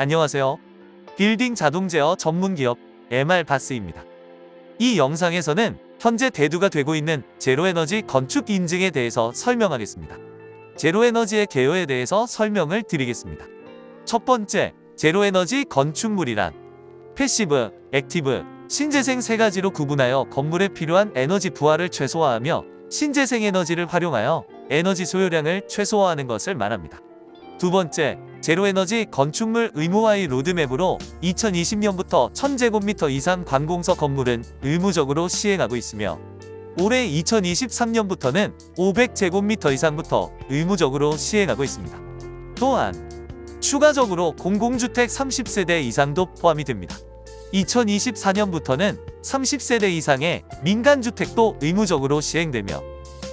안녕하세요. 빌딩 자동 제어 전문 기업 MR바스입니다. 이 영상에서는 현재 대두가 되고 있는 제로에너지 건축 인증에 대해서 설명하겠습니다. 제로에너지의 개요에 대해서 설명을 드리겠습니다. 첫 번째, 제로에너지 건축물이란 passive, active, 신재생 세 가지로 구분하여 건물에 필요한 에너지 부하를 최소화하며 신재생 에너지를 활용하여 에너지 소요량을 최소화하는 것을 말합니다. 두 번째, 제로에너지 건축물 의무화의 로드맵으로 2020년부터 1000제곱미터 이상 관공서 건물은 의무적으로 시행하고 있으며 올해 2023년부터는 500제곱미터 이상부터 의무적으로 시행하고 있습니다. 또한 추가적으로 공공주택 30세대 이상도 포함이 됩니다. 2024년부터는 30세대 이상의 민간주택도 의무적으로 시행되며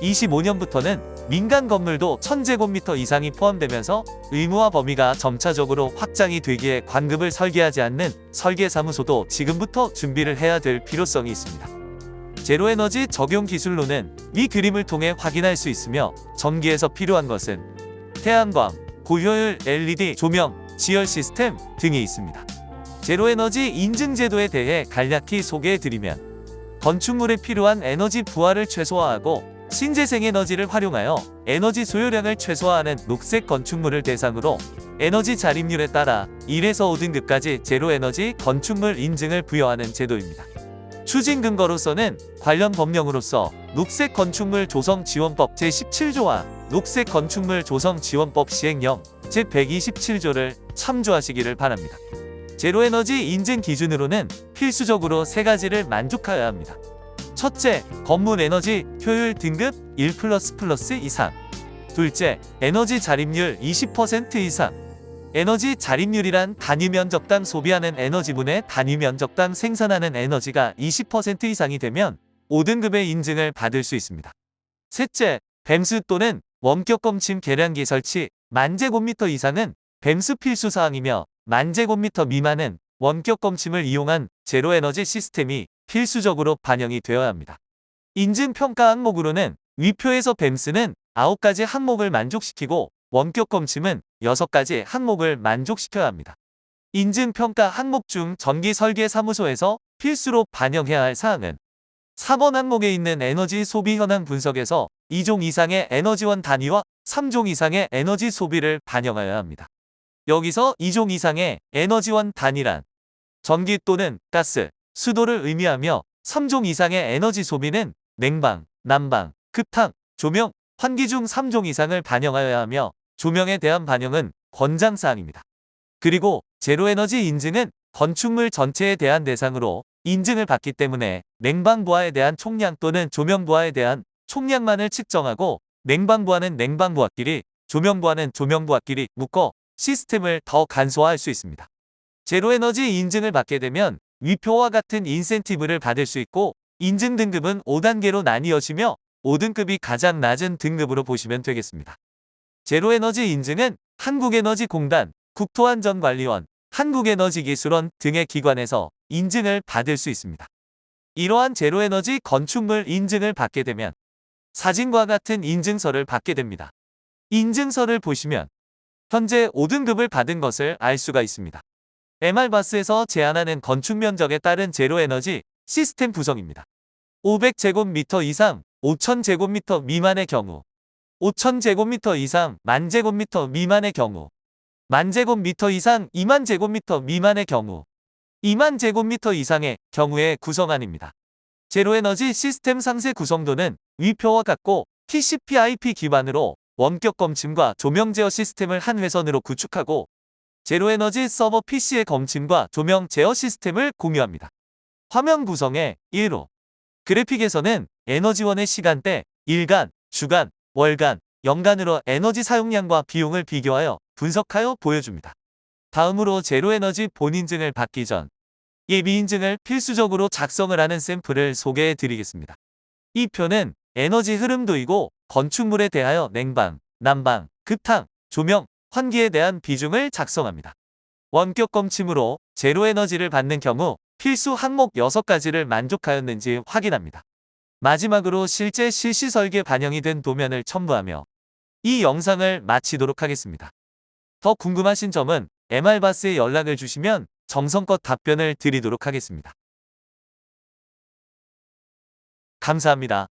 25년부터는 민간 건물도 1000제곱미터 이상이 포함되면서 의무화 범위가 점차적으로 확장이 되기에 관급을 설계하지 않는 설계사무소도 지금부터 준비를 해야 될 필요성이 있습니다. 제로에너지 적용 기술로는 이 그림을 통해 확인할 수 있으며 전기에서 필요한 것은 태양광, 고효율 LED 조명, 지열 시스템 등이 있습니다. 제로에너지 인증 제도에 대해 간략히 소개해드리면 건축물에 필요한 에너지 부하를 최소화하고 신재생 에너지를 활용하여 에너지 소요량을 최소화하는 녹색 건축물을 대상으로 에너지 자립률에 따라 1에서 5등급까지 제로에너지 건축물 인증을 부여하는 제도입니다. 추진 근거로서는 관련 법령으로서 녹색 건축물 조성 지원법 제17조와 녹색 건축물 조성 지원법 시행령 제127조를 참조하시기를 바랍니다. 제로에너지 인증 기준으로는 필수적으로 세 가지를 만족하여야 합니다. 첫째, 건물 에너지 효율 등급 1++ 이상 둘째, 에너지 자립률 20% 이상 에너지 자립률이란 단위 면적당 소비하는 에너지분의 단위 면적당 생산하는 에너지가 20% 이상이 되면 5등급의 인증을 받을 수 있습니다. 셋째, 뱀스 또는 원격 검침 계량기 설치 만제곱미터 이상은 뱀스 필수사항이며 만제곱미터 미만은 원격 검침을 이용한 제로에너지 시스템이 필수적으로 반영이 되어야 합니다. 인증평가 항목으로는 위표에서 뱀스는 9가지 항목을 만족시키고 원격 검침은 6가지 항목을 만족시켜야 합니다. 인증평가 항목 중 전기설계사무소에서 필수로 반영해야 할 사항은 4번 항목에 있는 에너지 소비 현황 분석에서 2종 이상의 에너지원 단위와 3종 이상의 에너지 소비를 반영하여야 합니다. 여기서 2종 이상의 에너지원 단위란 전기 또는 가스, 수도를 의미하며 3종 이상의 에너지 소비는 냉방, 난방, 급탕, 조명, 환기 중 3종 이상을 반영하여야 하며 조명에 대한 반영은 권장사항입니다. 그리고 제로에너지 인증은 건축물 전체에 대한 대상으로 인증을 받기 때문에 냉방부하에 대한 총량 또는 조명부하에 대한 총량만을 측정하고 냉방부하는 냉방부하끼리 조명부하는 조명부하끼리 묶어 시스템을 더 간소화할 수 있습니다. 제로에너지 인증을 받게 되면 위표와 같은 인센티브를 받을 수 있고 인증 등급은 5단계로 나뉘어지며 5등급이 가장 낮은 등급으로 보시면 되겠습니다. 제로에너지 인증은 한국에너지공단, 국토안전관리원, 한국에너지기술원 등의 기관에서 인증을 받을 수 있습니다. 이러한 제로에너지 건축물 인증을 받게 되면 사진과 같은 인증서를 받게 됩니다. 인증서를 보시면 현재 5등급을 받은 것을 알 수가 있습니다. MR바스에서 제안하는 건축 면적에 따른 제로에너지 시스템 구성입니다. 500제곱미터 이상 5000제곱미터 미만의 경우 5000제곱미터 이상 만제곱미터 미만의 경우 만제곱미터 이상 2만제곱미터 미만의 경우 2만제곱미터 이상의 경우의 구성안입니다. 제로에너지 시스템 상세 구성도는 위표와 같고 TCP/IP 기반으로 원격 검침과 조명 제어 시스템을 한 회선으로 구축하고 제로에너지 서버 PC의 검침과 조명 제어 시스템을 공유합니다. 화면 구성에 1호 그래픽에서는 에너지원의 시간대, 일간, 주간, 월간, 연간으로 에너지 사용량과 비용을 비교하여 분석하여 보여줍니다. 다음으로 제로에너지 본인증을 받기 전 예비인증을 필수적으로 작성을 하는 샘플을 소개해 드리겠습니다. 이 표는 에너지 흐름도이고 건축물에 대하여 냉방, 난방, 급탕, 조명, 환기에 대한 비중을 작성합니다. 원격 검침으로 제로 에너지를 받는 경우 필수 항목 6가지를 만족하였는지 확인합니다. 마지막으로 실제 실시 설계 반영이 된 도면을 첨부하며 이 영상을 마치도록 하겠습니다. 더 궁금하신 점은 MR바스에 연락을 주시면 정성껏 답변을 드리도록 하겠습니다. 감사합니다.